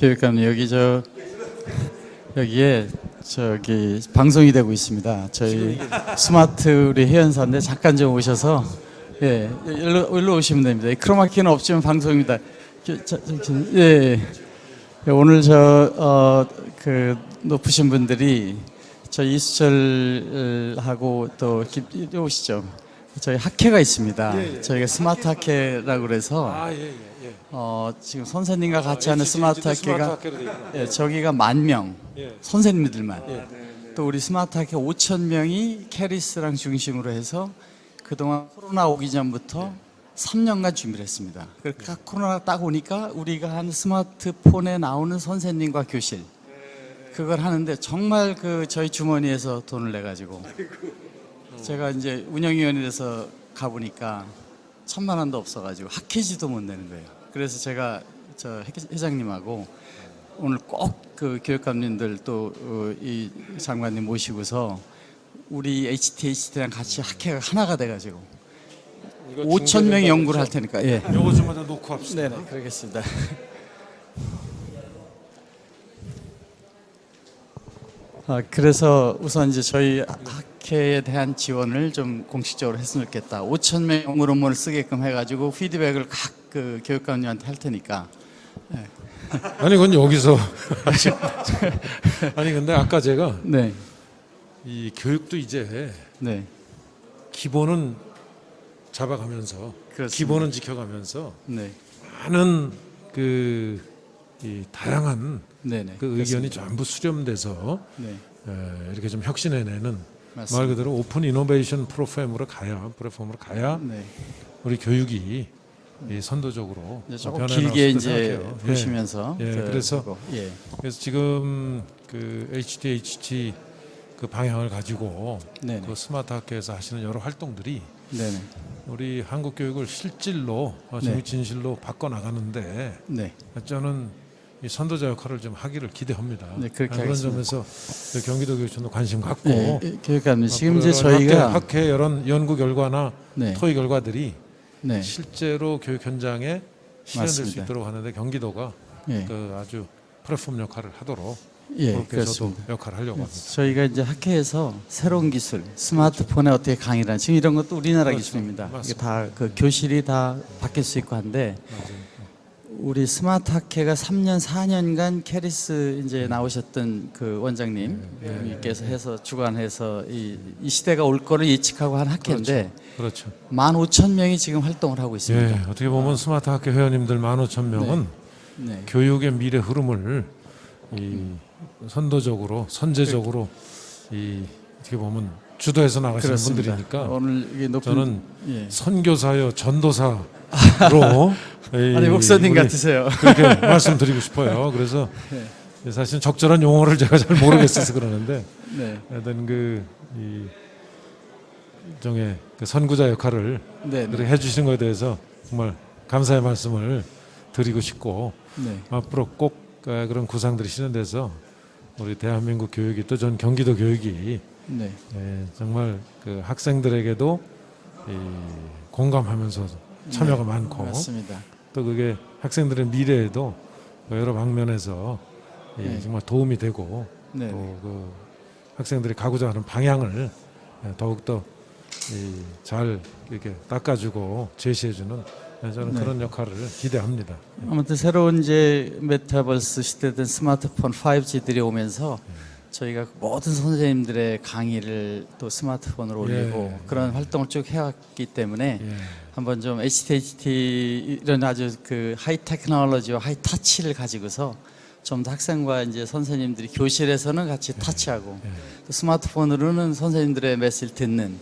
교육감님 여기 저 여기에 저기 방송이 되고 있습니다. 저희 스마트 우리 회원사인데 잠깐 좀 오셔서 예 일로, 일로 오시면 됩니다. 이 크로마키는 없지만 방송입니다. 예 예, 오늘 저그 높으신 분들이 저 이수철하고 또 오시죠. 저희 학회가 있습니다. 저희가 스마트 학회라고 그래서 아, 예, 예, 예. 어, 지금 선생님과 같이 하는 스마트 HTHT도 스마트 학회가. 예, 저기가 만 명, 예. 선생님들만. 예. 또 우리 스마트 학회 5천 명이 KERIS랑 중심으로 해서 그동안 코로나 오기 전부터 3년간 준비를 했습니다. 그러니까 코로나 딱 오니까 우리가 한 스마트폰에 나오는 선생님과 교실 그걸 하는데 정말 그 저희 주머니에서 돈을 내 가지고 제가 이제 운영위원회 돼서 가보니까 천만 원도 없어가지고 학회지도 못 내는 거예요. 그래서 제가 저 회- 회장님하고 오늘 꼭 그 교육감님들 또 이 장관님 모시고서 우리 HTHT랑 같이 학회가 하나가 돼가지고 이거 5천 명이 연구를 할? 테니까 예. 요거 좀 하나 놓고 합시다. 네네 그러겠습니다. 아, 그래서 우선 이제 저희 학 회에 대한 지원을 좀 공식적으로 했으면 좋겠다. 5천 명 논문을 쓰게끔 해가지고 피드백을 각 그 교육감님한테 할 테니까. 아니 그건 여기서. 아니 근데 아까 제가 네, 이 교육도 이제 네, 기본은 잡아가면서 그렇습니다. 기본은 지켜가면서 네, 많은 그이 다양한 네, 네. 그 의견이 전부 수렴돼서 네, 에, 이렇게 좀 혁신해내는 맞습니다. 말 그대로 오픈 이노베이션 프로그램으로 가야 플랫폼으로 가야 네. 우리 교육이 이 선도적으로 이제 조금 길게 이제 생각해요. 예. 보시면서 예, 그- 그래서 그거, 예, 그래서 지금 그 HDHT 그 방향을 가지고 네, 네, 그 스마트 학교에서 하시는 여러 활동들이 네, 네, 우리 한국 교육을 실질로 어, 네. 진실로 바꿔 나가는데 네. 저는 이 선도자 역할을 좀 하기를 기대합니다. 네, 그렇게 아, 그런 하겠습니다. 점에서 그 경기도 교육청도 관심 갖고 네, 교육감님 지금 이제 이런 저희가 학회, 학회 이런 연구 결과나 네, 토의 결과들이 네, 실제로 교육 현장에 실현될 수. 있도록 하는데 경기도가 예, 그 아주 플랫폼 역할을 하도록 예, 그렇습니다. 역할을 하려고 합니다. 저희가 이제 학회에서 새로운 기술, 스마트폰에 어떻게 강의를 하는 지금 이런 것도 우리나라 그렇죠. 기술입니다. 다 그 교실이 다 바뀔 수 있고 한데 맞아요. 우리 스마트 학회가 3년 4년간 KERIS 이제 나오셨던 그 원장님께서 해서 주관해서 이, 이 시대가 올 거를 예측하고 한 학회인데 그렇죠. 만 5천 명이 지금 활동을 하고 예, 있습니다. 어떻게 보면 스마트 학회 회원님들 15,000명은 네. 교육의 미래 흐름을 이 선도적으로 선제적으로 이 어떻게 보면 주도해서 나가시는 그렇습니다. 분들이니까 오늘 이게 높은 저는 예. 선교사요 전도사로 이 아니 목사님 같으세요. 그렇게 말씀드리고 싶어요. 그래서 네. 사실 적절한 용어를 제가 잘 모르겠어서 그러는데 네. 하여튼 그이 일종의 그 선구자 역할을 네. 네. 해주시는 것에 대해서 정말 감사의 말씀을 드리고 싶고 네. 앞으로 꼭 어, 그런 구상들이 실현돼서 우리 대한민국 교육이 또 전 경기도 교육이 네. 예, 정말 그 학생들에게도 이 공감하면서 참여가 많고 맞습니다. 또 그게 학생들의 미래에도 여러 방면에서 이 네. 정말 도움이 되고 네. 또그 학생들이 가고자 하는 방향을 예, 더욱더 이잘 이렇게 닦아주고 제시해주는 예, 저는 네. 그런 역할을 기대합니다. 아무튼 새로운 이제 메타버스 시대된 스마트폰 5G들이 오면서 저희가 모든 선생님들의 강의를 또 스마트폰으로 예. 올리고 그런 활동을 쭉 해왔기 때문에 예. 한번 좀 HTHT 이런 아주 그 high technology와 high touch를 가지고서 좀 더 학생과 이제 선생님들이 교실에서는 같이 touch하고 예. 또 스마트폰으로는 선생님들의 메시지를 듣는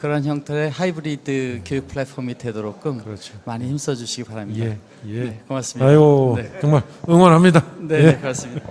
그런 형태의 하이브리드 교육 플랫폼이 되도록끔 그렇죠. 많이 힘써 주시기 바랍니다. 예, 예. 네, 고맙습니다. 아유, 네. 정말 응원합니다. 네, 예. 네, 그렇습니다.